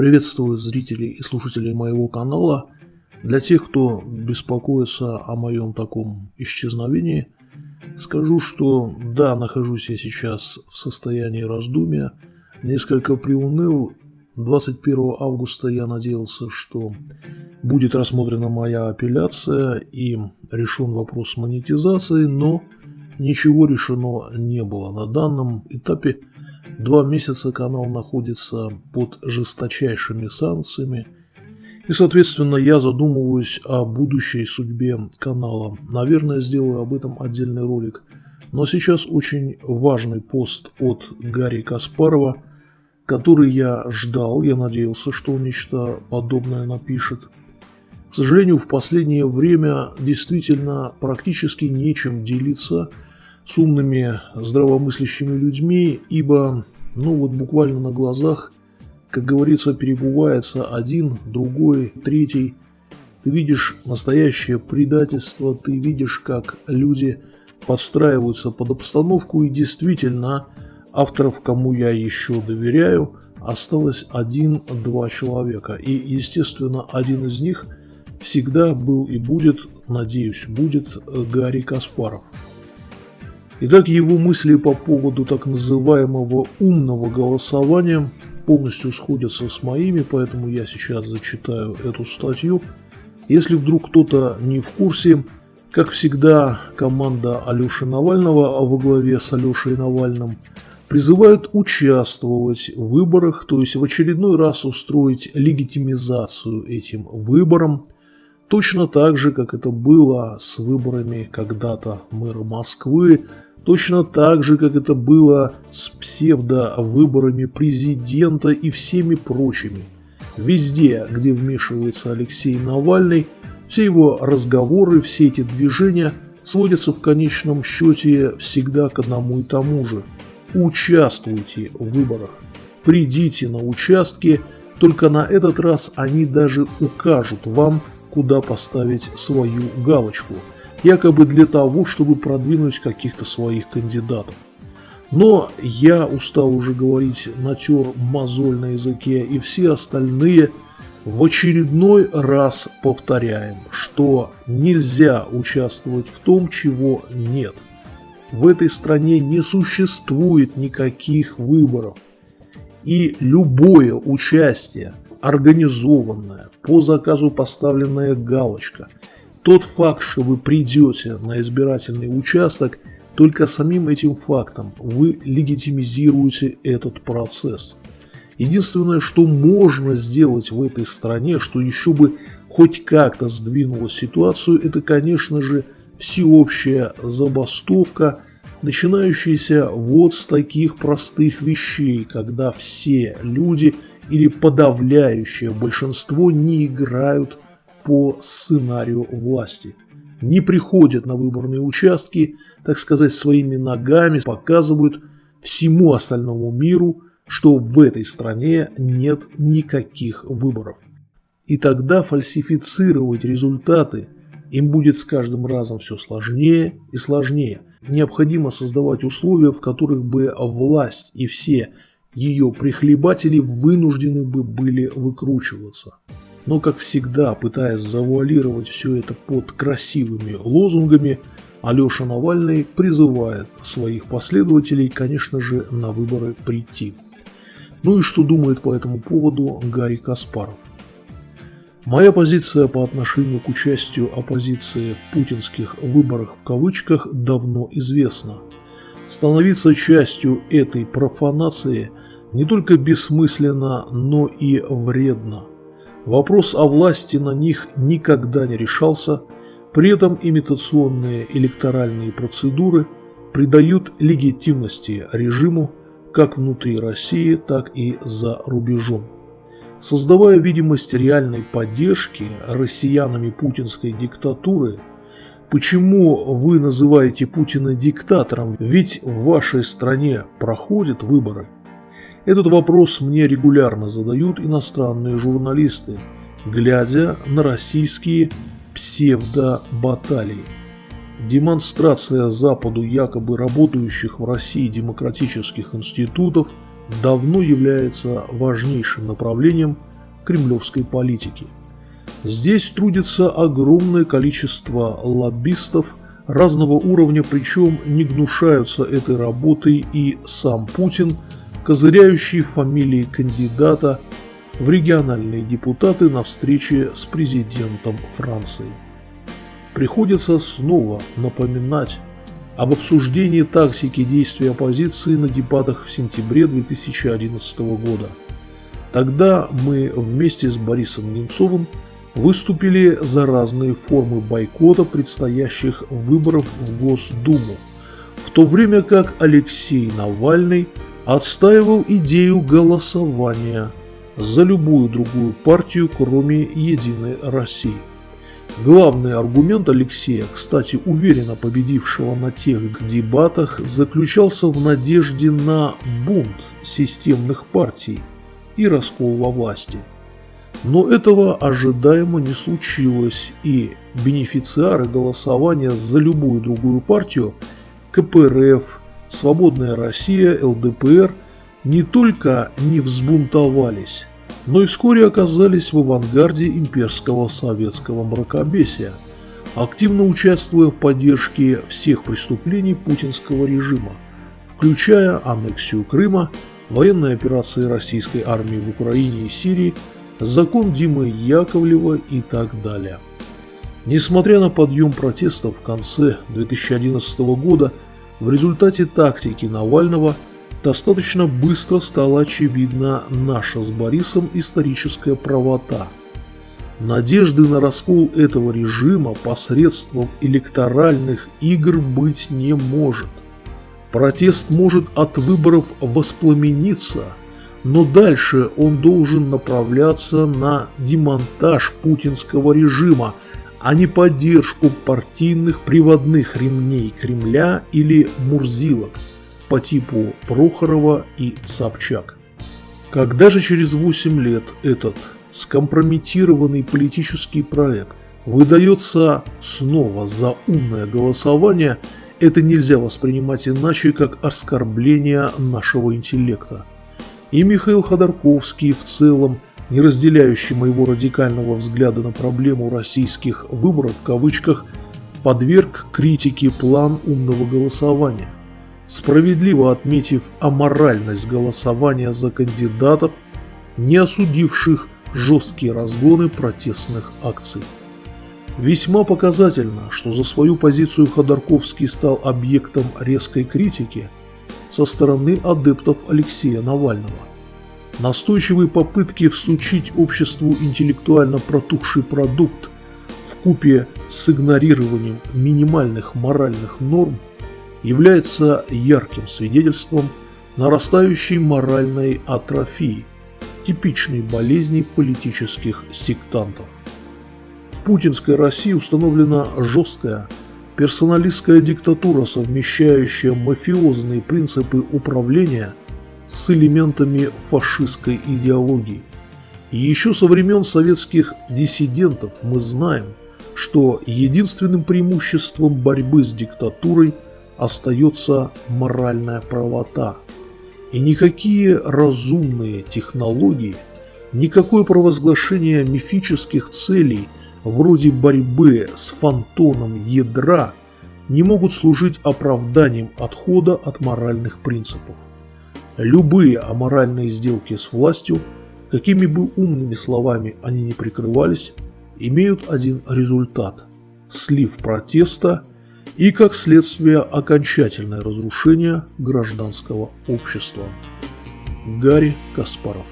Приветствую зрителей и слушателей моего канала. Для тех, кто беспокоится о моем таком исчезновении, скажу, что да, нахожусь я сейчас в состоянии раздумья, несколько приуныл. 21 августа я надеялся, что будет рассмотрена моя апелляция и решен вопрос монетизации, но ничего решено не было. На данном этапе Два месяца канал находится под жесточайшими санкциями, и, соответственно, я задумываюсь о будущей судьбе канала. Наверное, сделаю об этом отдельный ролик. Но сейчас очень важный пост от Гарри Каспарова, который я ждал, я надеялся, что он нечто подобное напишет. К сожалению, в последнее время действительно практически нечем делиться – с умными, здравомыслящими людьми, ибо, ну вот буквально на глазах, как говорится, перебывается один, другой, третий. Ты видишь настоящее предательство, ты видишь, как люди подстраиваются под обстановку, и действительно, авторов, кому я еще доверяю, осталось один-два человека. И, естественно, один из них всегда был и будет, надеюсь, будет Гарри Каспаров. Итак, его мысли по поводу так называемого умного голосования полностью сходятся с моими, поэтому я сейчас зачитаю эту статью. Если вдруг кто-то не в курсе, как всегда, команда Алеши Навального а во главе с Алешей Навальным призывают участвовать в выборах, то есть в очередной раз устроить легитимизацию этим выборам, точно так же, как это было с выборами когда-то мэра Москвы, Точно так же, как это было с псевдовыборами президента и всеми прочими. Везде, где вмешивается Алексей Навальный, все его разговоры, все эти движения сводятся в конечном счете всегда к одному и тому же. Участвуйте в выборах. Придите на участки, только на этот раз они даже укажут вам, куда поставить свою галочку – якобы для того, чтобы продвинуть каких-то своих кандидатов. Но я устал уже говорить, натер мозоль на языке, и все остальные в очередной раз повторяем, что нельзя участвовать в том, чего нет. В этой стране не существует никаких выборов. И любое участие, организованное, по заказу поставленная галочка – тот факт, что вы придете на избирательный участок, только самим этим фактом вы легитимизируете этот процесс. Единственное, что можно сделать в этой стране, что еще бы хоть как-то сдвинуло ситуацию, это, конечно же, всеобщая забастовка, начинающаяся вот с таких простых вещей, когда все люди или подавляющее большинство не играют по сценарию власти. Не приходят на выборные участки, так сказать, своими ногами, показывают всему остальному миру, что в этой стране нет никаких выборов. И тогда фальсифицировать результаты им будет с каждым разом все сложнее и сложнее. Необходимо создавать условия, в которых бы власть и все ее прихлебатели вынуждены бы были выкручиваться. Но, как всегда, пытаясь завуалировать все это под красивыми лозунгами, Алеша Навальный призывает своих последователей, конечно же, на выборы прийти. Ну и что думает по этому поводу Гарри Каспаров? Моя позиция по отношению к участию оппозиции в путинских выборах в кавычках давно известна. Становиться частью этой профанации не только бессмысленно, но и вредно. Вопрос о власти на них никогда не решался, при этом имитационные электоральные процедуры придают легитимности режиму как внутри России, так и за рубежом. Создавая видимость реальной поддержки россиянами путинской диктатуры, почему вы называете Путина диктатором, ведь в вашей стране проходят выборы – этот вопрос мне регулярно задают иностранные журналисты, глядя на российские псевдобаталии. Демонстрация Западу якобы работающих в России демократических институтов давно является важнейшим направлением кремлевской политики. Здесь трудится огромное количество лоббистов разного уровня, причем не гнушаются этой работой и сам Путин, козыряющий фамилии кандидата в региональные депутаты на встрече с президентом Франции. Приходится снова напоминать об обсуждении тактики действий оппозиции на дебатах в сентябре 2011 года. Тогда мы вместе с Борисом Немцовым выступили за разные формы бойкота предстоящих выборов в Госдуму, в то время как Алексей Навальный отстаивал идею голосования за любую другую партию, кроме «Единой России». Главный аргумент Алексея, кстати, уверенно победившего на тех дебатах, заключался в надежде на бунт системных партий и раскол во власти. Но этого ожидаемо не случилось, и бенефициары голосования за любую другую партию – КПРФ, Свободная Россия, ЛДПР – не только не взбунтовались, но и вскоре оказались в авангарде имперского советского мракобесия, активно участвуя в поддержке всех преступлений путинского режима, включая аннексию Крыма, военные операции российской армии в Украине и Сирии, закон Димы Яковлева и так далее. Несмотря на подъем протестов в конце 2011 года, в результате тактики Навального – достаточно быстро стала очевидна наша с Борисом историческая правота. Надежды на раскол этого режима посредством электоральных игр быть не может. Протест может от выборов воспламениться, но дальше он должен направляться на демонтаж путинского режима, а не поддержку партийных приводных ремней Кремля или Мурзилок – по типу Прохорова и Собчак. Когда же через 8 лет этот скомпрометированный политический проект выдается снова за умное голосование, это нельзя воспринимать иначе, как оскорбление нашего интеллекта. И Михаил Ходорковский в целом, не разделяющий моего радикального взгляда на проблему российских выборов в кавычках, подверг критике план умного голосования справедливо отметив аморальность голосования за кандидатов, не осудивших жесткие разгоны протестных акций. Весьма показательно, что за свою позицию Ходорковский стал объектом резкой критики со стороны адептов Алексея Навального. Настойчивые попытки всучить обществу интеллектуально протухший продукт в купе с игнорированием минимальных моральных норм – является ярким свидетельством нарастающей моральной атрофии, типичной болезни политических сектантов. В путинской России установлена жесткая персоналистская диктатура, совмещающая мафиозные принципы управления с элементами фашистской идеологии. И еще со времен советских диссидентов мы знаем, что единственным преимуществом борьбы с диктатурой – остается моральная правота. И никакие разумные технологии, никакое провозглашение мифических целей вроде борьбы с фантоном ядра не могут служить оправданием отхода от моральных принципов. Любые аморальные сделки с властью, какими бы умными словами они ни прикрывались, имеют один результат – слив протеста и, как следствие, окончательное разрушение гражданского общества. Гарри Каспаров